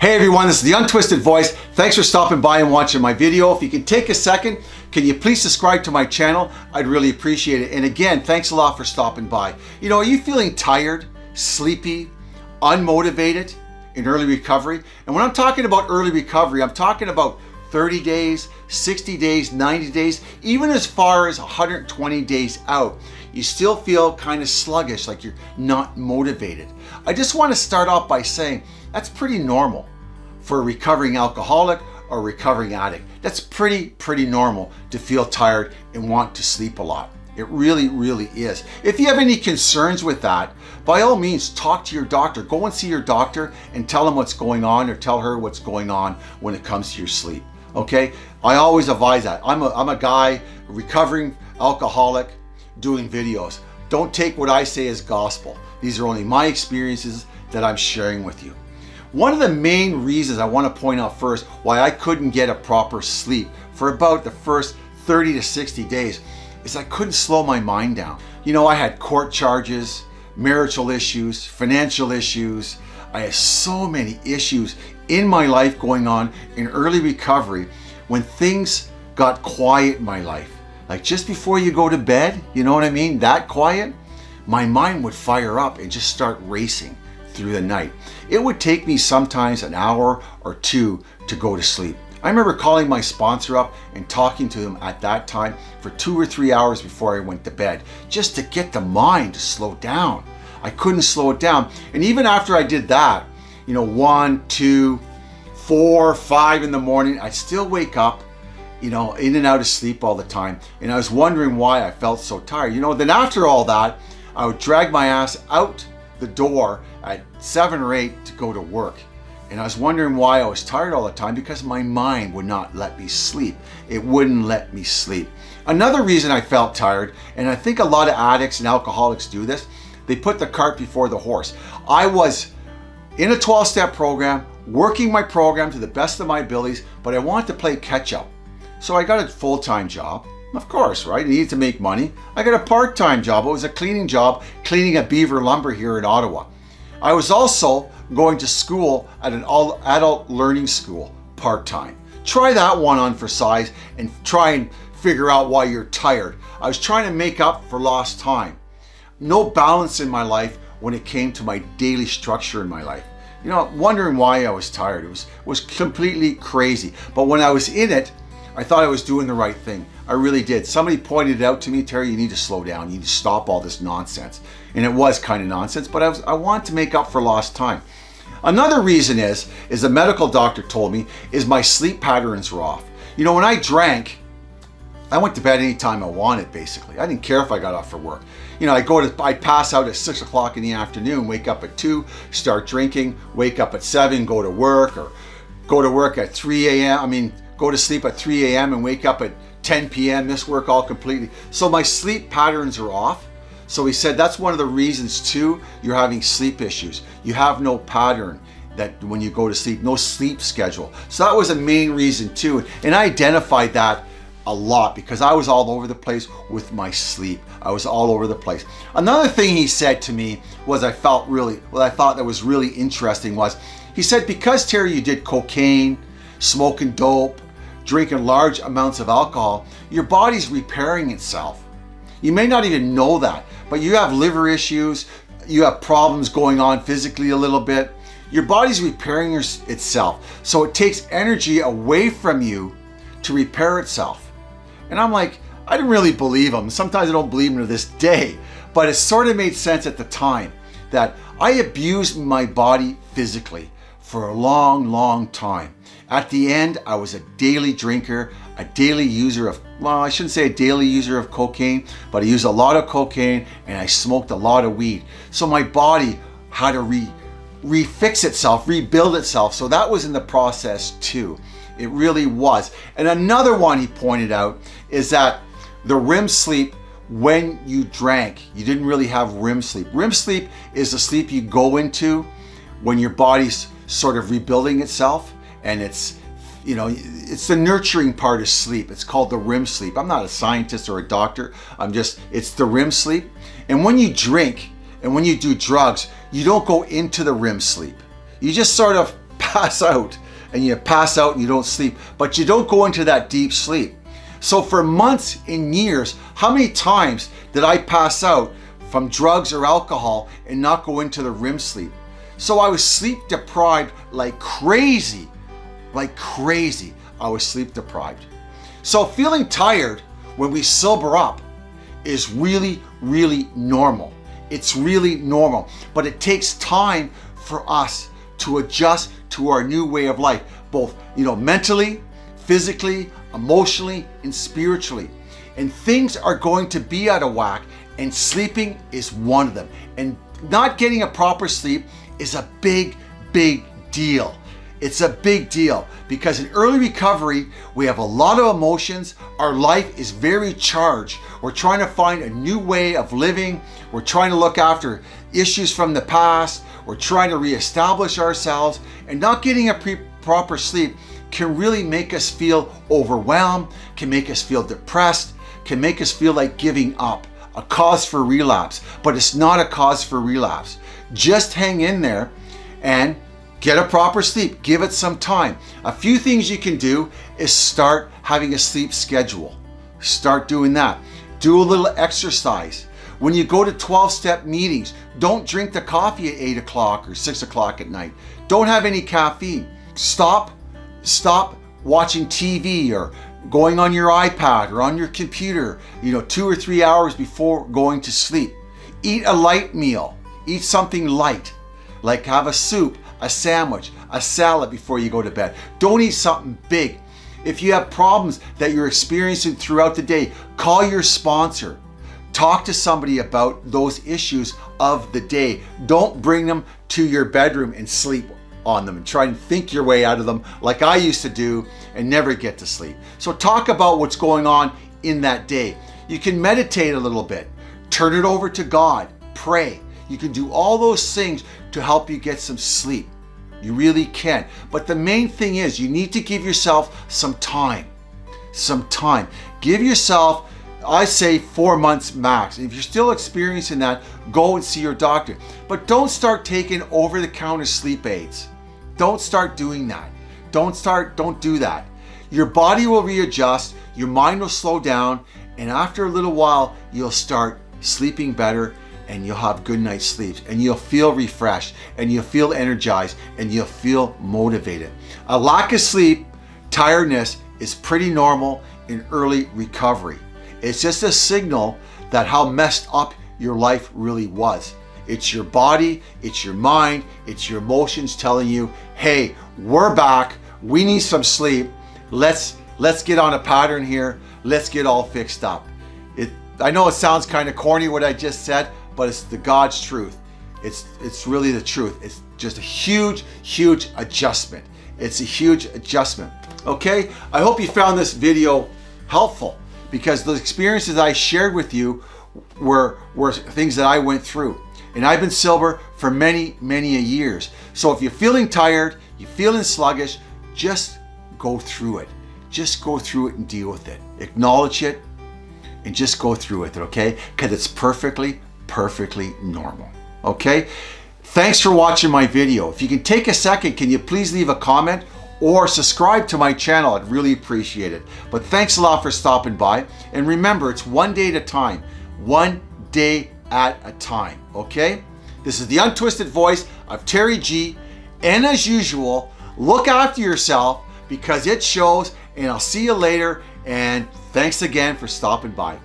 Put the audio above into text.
Hey everyone, this is The Untwisted Voice. Thanks for stopping by and watching my video. If you can take a second, can you please subscribe to my channel? I'd really appreciate it. And again, thanks a lot for stopping by. You know, are you feeling tired, sleepy, unmotivated in early recovery? And when I'm talking about early recovery, I'm talking about 30 days, 60 days, 90 days, even as far as 120 days out, you still feel kind of sluggish, like you're not motivated. I just want to start off by saying that's pretty normal for a recovering alcoholic or recovering addict. That's pretty, pretty normal to feel tired and want to sleep a lot. It really, really is. If you have any concerns with that, by all means, talk to your doctor. Go and see your doctor and tell him what's going on or tell her what's going on when it comes to your sleep. Okay? I always advise that. I'm a, I'm a guy, recovering alcoholic, doing videos. Don't take what I say as gospel. These are only my experiences that I'm sharing with you. One of the main reasons I want to point out first why I couldn't get a proper sleep for about the first 30 to 60 days is I couldn't slow my mind down. You know, I had court charges, marital issues, financial issues. I had so many issues in my life going on in early recovery when things got quiet in my life. Like just before you go to bed, you know what I mean? That quiet, my mind would fire up and just start racing through the night. It would take me sometimes an hour or two to go to sleep. I remember calling my sponsor up and talking to him at that time for two or three hours before I went to bed, just to get the mind to slow down. I couldn't slow it down. And even after I did that, you know, one, two, four, five in the morning, I'd still wake up, you know, in and out of sleep all the time. And I was wondering why I felt so tired. You know, then after all that, I would drag my ass out the door at seven or eight to go to work. And I was wondering why I was tired all the time because my mind would not let me sleep. It wouldn't let me sleep. Another reason I felt tired, and I think a lot of addicts and alcoholics do this, they put the cart before the horse. I was in a 12-step program, working my program to the best of my abilities, but I wanted to play catch up. So I got a full-time job. Of course, right? I needed to make money. I got a part-time job. It was a cleaning job, cleaning a Beaver Lumber here in Ottawa. I was also going to school at an adult learning school part-time. Try that one on for size and try and figure out why you're tired. I was trying to make up for lost time. No balance in my life when it came to my daily structure in my life. You know, wondering why I was tired. It was, was completely crazy. But when I was in it, I thought I was doing the right thing. I really did. Somebody pointed it out to me, Terry, you need to slow down. You need to stop all this nonsense. And it was kind of nonsense, but I, was, I want to make up for lost time. Another reason is, is the medical doctor told me, is my sleep patterns were off. You know, when I drank, I went to bed anytime I wanted, basically. I didn't care if I got off for work. You know, I go to, I pass out at six o'clock in the afternoon, wake up at two, start drinking, wake up at seven, go to work, or go to work at 3 a.m. I mean, go to sleep at 3 a.m. and wake up at 10 p.m., miss work all completely. So my sleep patterns are off. So he said that's one of the reasons too, you're having sleep issues. You have no pattern that when you go to sleep, no sleep schedule. So that was a main reason too. And I identified that a lot because I was all over the place with my sleep. I was all over the place. Another thing he said to me was I felt really, what I thought that was really interesting was, he said, because Terry, you did cocaine, smoking dope, drinking large amounts of alcohol, your body's repairing itself. You may not even know that, but you have liver issues, you have problems going on physically a little bit. Your body's repairing itself. So it takes energy away from you to repair itself. And I'm like, I didn't really believe him. Sometimes I don't believe him to this day, but it sort of made sense at the time that I abused my body physically for a long, long time. At the end, I was a daily drinker, a daily user of, well, I shouldn't say a daily user of cocaine, but I used a lot of cocaine and I smoked a lot of weed. So my body had to re, refix itself, rebuild itself. So that was in the process too. It really was. And another one he pointed out is that the REM sleep when you drank, you didn't really have REM sleep. REM sleep is the sleep you go into when your body's sort of rebuilding itself and it's you know, it's the nurturing part of sleep. It's called the REM sleep. I'm not a scientist or a doctor. I'm just, it's the REM sleep. And when you drink and when you do drugs, you don't go into the REM sleep. You just sort of pass out and you pass out and you don't sleep, but you don't go into that deep sleep. So for months and years, how many times did I pass out from drugs or alcohol and not go into the REM sleep? So I was sleep deprived like crazy, like crazy. I was sleep deprived. So feeling tired when we sober up is really, really normal. It's really normal, but it takes time for us to adjust to our new way of life, both, you know, mentally, physically, emotionally, and spiritually. And things are going to be out of whack and sleeping is one of them. And not getting a proper sleep is a big, big deal. It's a big deal because in early recovery, we have a lot of emotions. Our life is very charged. We're trying to find a new way of living. We're trying to look after issues from the past. We're trying to reestablish ourselves and not getting a proper sleep can really make us feel overwhelmed, can make us feel depressed, can make us feel like giving up, a cause for relapse, but it's not a cause for relapse. Just hang in there and get a proper sleep. Give it some time. A few things you can do is start having a sleep schedule. Start doing that. Do a little exercise. When you go to 12-step meetings, don't drink the coffee at 8 o'clock or 6 o'clock at night. Don't have any caffeine. Stop stop watching TV or going on your iPad or on your computer, you know, two or three hours before going to sleep. Eat a light meal. Eat something light, like have a soup, a sandwich, a salad before you go to bed. Don't eat something big. If you have problems that you're experiencing throughout the day, call your sponsor. Talk to somebody about those issues of the day. Don't bring them to your bedroom and sleep on them and try and think your way out of them like I used to do and never get to sleep. So talk about what's going on in that day. You can meditate a little bit, turn it over to God, pray. You can do all those things to help you get some sleep. You really can. But the main thing is you need to give yourself some time. Some time. Give yourself I say four months max. If you're still experiencing that, go and see your doctor. But don't start taking over-the-counter sleep aids. Don't start doing that. Don't start, don't do that. Your body will readjust, your mind will slow down, and after a little while, you'll start sleeping better and you'll have good night's sleep and you'll feel refreshed and you'll feel energized and you'll feel motivated. A lack of sleep, tiredness is pretty normal in early recovery. It's just a signal that how messed up your life really was. It's your body, it's your mind, it's your emotions telling you, hey, we're back, we need some sleep, let's, let's get on a pattern here, let's get all fixed up. It, I know it sounds kind of corny what I just said, but it's the God's truth. It's, it's really the truth. It's just a huge, huge adjustment. It's a huge adjustment. Okay, I hope you found this video helpful because the experiences I shared with you were, were things that I went through. And I've been sober for many, many years. So if you're feeling tired, you're feeling sluggish, just go through it. Just go through it and deal with it. Acknowledge it and just go through with it, okay? Because it's perfectly, perfectly normal, okay? Thanks for watching my video. If you can take a second, can you please leave a comment or subscribe to my channel. I'd really appreciate it. But thanks a lot for stopping by. And remember, it's one day at a time. One day at a time, okay? This is the untwisted voice of Terry G. And as usual, look after yourself because it shows and I'll see you later and thanks again for stopping by.